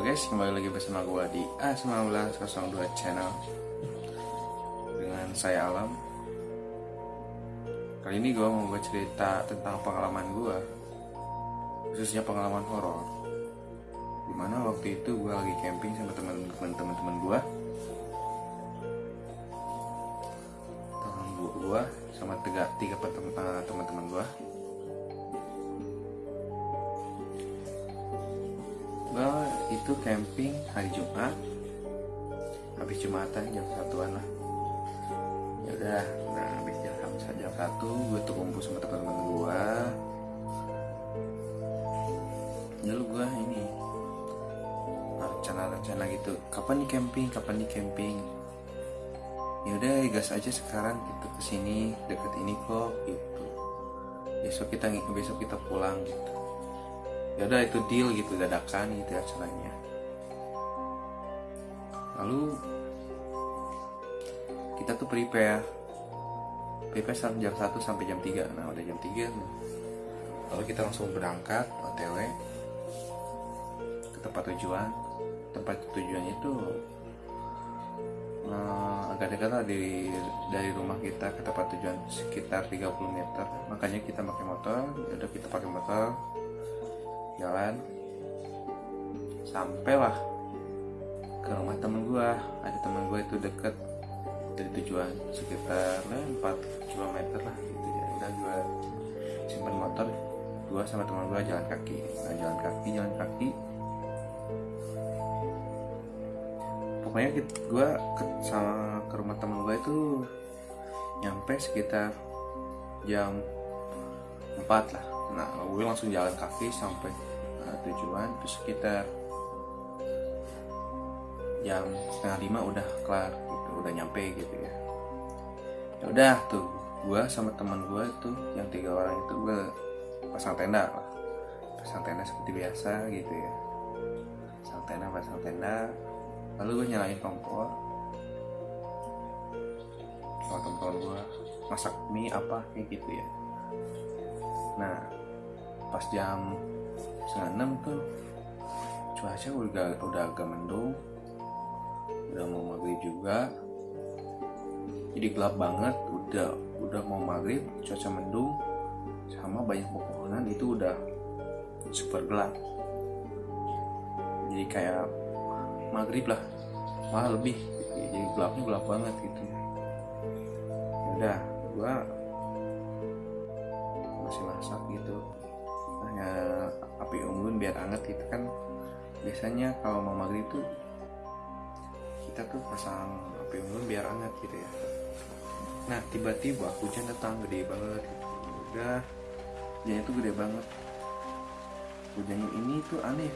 guys, kembali lagi bersama gua di A1902 channel Dengan saya Alam. Kali ini gua mau buat cerita tentang pengalaman gua Khususnya pengalaman horor. Di mana waktu itu gua lagi camping sama teman-teman gua. Teman gua sama tiga, tiga teman-teman gua itu camping hari Jumat. Habis Jumatan jam satuan lah. Ya udah nah habis jam jam satu gue tuh kumpul sama teman-teman gue lalu gue ini rencana-rencana gitu. Kapan nih camping? Kapan nih camping? Ya udah gas aja sekarang gitu ke sini deket ini kok gitu. Besok kita besok kita pulang gitu ya udah itu deal gitu dadakan gitu acaranya lalu kita tuh prepare. Prepare sampai jam 1 sampai jam 3 nah udah jam 3 lalu kita langsung berangkat OTW ke tempat tujuan. Tempat tujuannya itu uh, agak dekat lah dari dari rumah kita ke tempat tujuan sekitar 30 meter. Makanya kita pakai motor ya udah kita pakai motor jalan sampailah ke rumah temen gue ada temen gue itu deket dari tujuan sekitar eh, 4 km lah gitu ya. Udah gue simpan motor gue sama teman gue jalan kaki. Nah jalan kaki jalan kaki. Pokoknya gue ke, sama ke rumah temen gue itu nyampe sekitar jam 4 lah. Nah gue langsung jalan kaki sampai tujuan terus sekitar jam setengah lima udah kelar gitu udah nyampe gitu ya. Ya udah tuh gue sama teman gue tuh yang tiga orang itu gue pasang tenda lah. Pasang tenda seperti biasa gitu ya. Pasang tenda pasang tenda. Lalu gue nyalain kompor. Sama teman-teman gue masak mie apa kayak gitu ya. Nah pas jam enam tuh cuaca udah udah agak mendung. Udah mau maghrib juga. Jadi gelap banget. Udah udah mau maghrib cuaca mendung. Sama banyak pepohonan itu udah super gelap. Jadi kayak maghrib lah. Malah lebih. Jadi gelapnya gelap banget gitu. Udah gua masih masak gitu hanya api unggun biar anget gitu kan. Biasanya kalau mau maghrib tuh kita tuh pasang api unggun biar anget gitu ya. Nah tiba-tiba hujan datang gede banget gitu. udah hujannya tuh gede banget. Hujannya ini tuh aneh.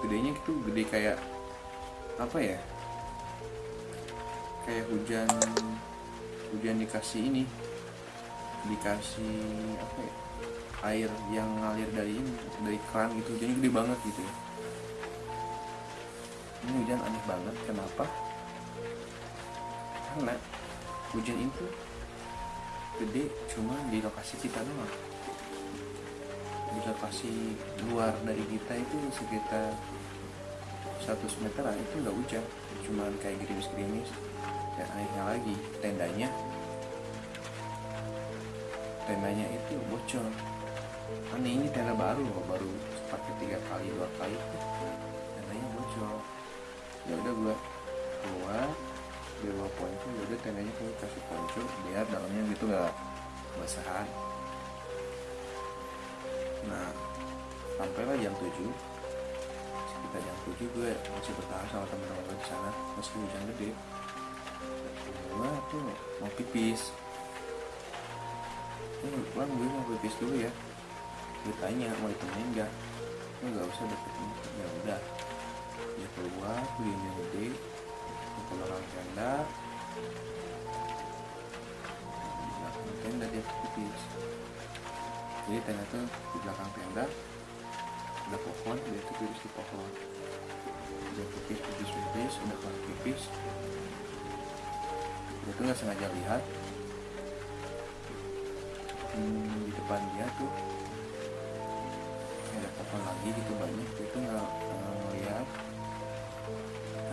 Gedenya itu gede kayak apa ya? Kayak hujan hujan dikasih ini dikasih apa ya air yang ngalir dari dari keran gitu. Jadi gede banget gitu ya. Ini hujan aneh banget. Kenapa? Karena hujan itu gede cuma di lokasi kita doang. Di lokasi luar dari kita itu sekitar 100 meter itu nggak hujan. Cuman kayak gerimis-gerimis dan akhirnya lagi. Tendanya tendanya itu bocor ini tenda baru loh. Baru pakai tiga kali dua kali. Tendanya bocor. Ya udah gua keluar di bawah ponco. Ya udah tendanya gua kasih ponco biar dalamnya gitu nggak basahan nah sampailah jam 7 sekitar jam 7 gue masih bertahan sama teman-teman gue di sana. Meski hujan gede. Gue tuh mau pipis. Pulang gue mau pipis dulu ya gue tanya mau ditemenin enggak gue nggak usah deketin ya udah. Dia keluar beli gede ke belakang tenda di belakang tenda dia pipis jadi tenda tuh di belakang tenda ada pohon dia tuh pipis di pohon. Dia pipis pipis pipis udah kelar pipis dia tuh nggak sengaja lihat. Hmm, di depan dia tuh ada pohon lagi gitu banyak itu nggak ngeliat.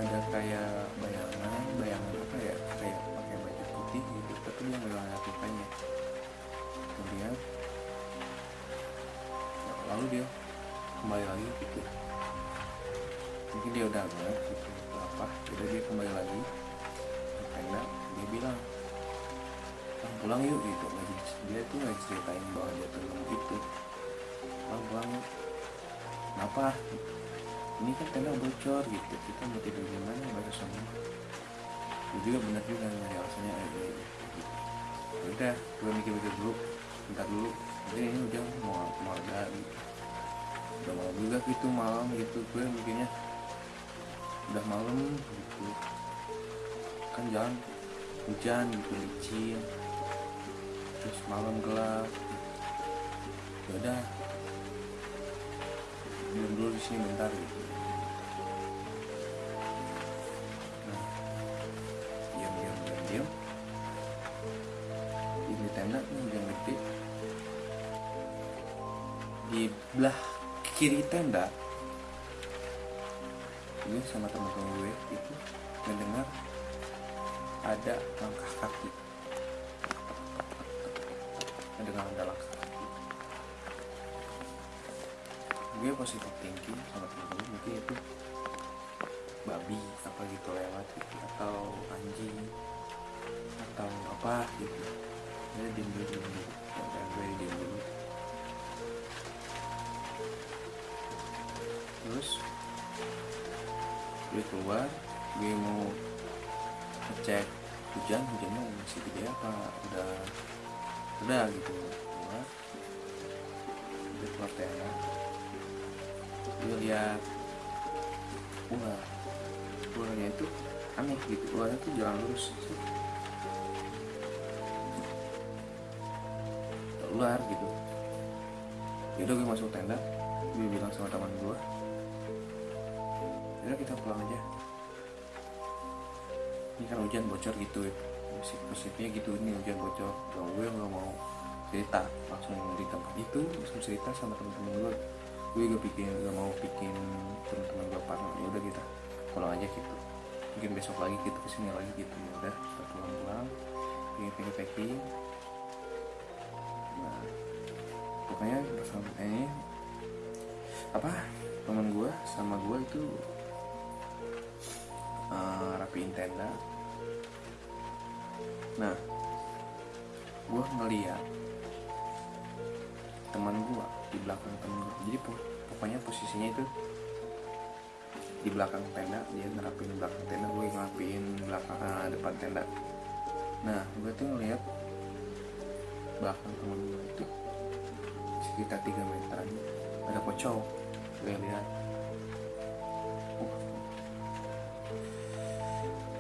Ada kayak bayangan bayangan apa ya kayak pakai baju putih gitu tapi dia nggak ngeliat mukanya kemudian ya, lalu dia kembali lagi gitu. Mungkin dia udah agak gitu apa jadi dia kembali lagi. Ke tenda dia bilang "Bang, pulang yuk gitu. Dia tuh lagi ceritain bahwa dia tuh nemu itu Bang, kenapa? Ini kan tenda bocor gitu. Kita mau tidur di mana? Bahasa semua gue juga bener juga nyari alasannya. Eh, eh, eh, gitu. Ya udah gue mikir-mikir dulu. Bentar dulu. Jadi ini udah mau mau ada gitu udah malam juga gitu malam gitu. Gue mikirnya udah malam gitu. Kan jalan hujan gitu licin. Terus malam gelap. Ya udah dulu di sini bentar gitu diam diam diam diam. Di tenda gede. Di belah kiri tenda gue sama teman-teman gue itu mendengar ada langkah kaki. Mendengar ada langkah gue positif thinking sama temen mungkin itu babi apa gitu lewat gitu atau anjing atau apa gitu. Jadi diem dulu diem dulu dan gue diem dulu terus gue keluar gue mau ngecek hujan hujannya masih gede apa udah udah gitu. Keluar gue keluar tenda gue lihat ular ularnya itu aneh gitu ularnya tuh jalan lurus. Ular gitu. Yaudah gue masuk tenda gue bilang sama teman gue yaudah kita pulang aja. Ini kan hujan bocor gitu ya. Musik gitu ini hujan bocor. Kalau gue nggak mau cerita langsung di tempat itu langsung cerita sama teman-teman gue gue gak bikin gak mau bikin teman-teman gue parno ya udah kita pulang aja gitu. Mungkin besok lagi kita ke sini lagi gitu. Ya udah kita pulang-pulang packing packing packing. Nah pokoknya bersama ini apa teman gue sama gue itu uh, rapiin tenda nah gue ngeliat teman gue di belakang temen gue jadi po- pokoknya posisinya itu di belakang tenda dia ngerapin belakang tenda gue ngerapin belakang ah, depan tenda. Nah gue tuh ngeliat belakang temen gue itu sekitar 3 meter aja ada pocong gue lihat.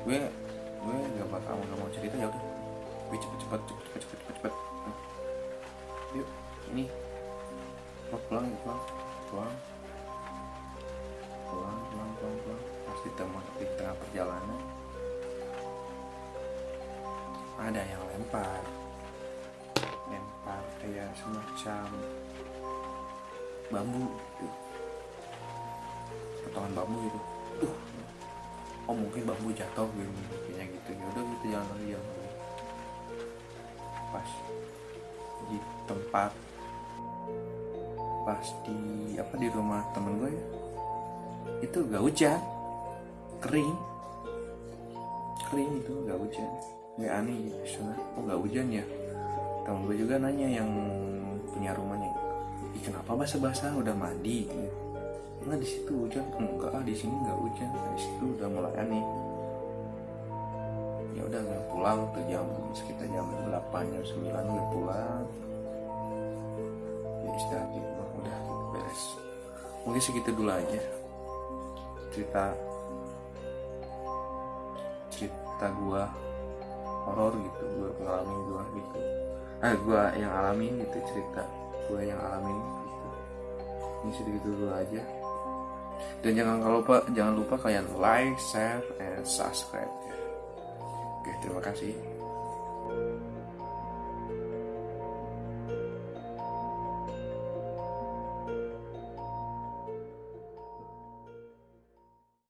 Gue gue gak bakal gak mau cerita ya udah. Gue cepet cepet cepet cepet cepet cepet yuk ini yuk pulang pulang pulang pulang pulang pulang pas di di tengah perjalanan. Ada yang lempar. Lempar kayak semacam bambu gitu. Potongan bambu gitu. Tuh oh mungkin bambu jatuh gitu kayaknya gitu. Ya udah gitu jangan lagi jangan lagi. Pas di tempat pas di apa di rumah temen gue ya. Itu gak hujan. Kering. Kering itu gak hujan. Nggak aneh gitu sana oh gak hujan ya? Temen gue juga nanya yang punya rumahnya. Ih, kenapa basah-basah? Udah mandi. Gitu. Enggak di situ hujan. Enggak ah, di sini nggak hujan. Nah, di situ udah mulai aneh. Ya udah gue pulang tuh jam sekitar jam 8 jam 9 gue pulang. Ya istirahat beres mungkin segitu dulu aja cerita cerita gua horor gitu gua ngalamin gua gitu. Ah gua yang alamin gitu cerita gua yang alamin gitu. Ini segitu dulu aja. Dan jangan lupa jangan lupa kalian like share and subscribe ya. Oke terima kasih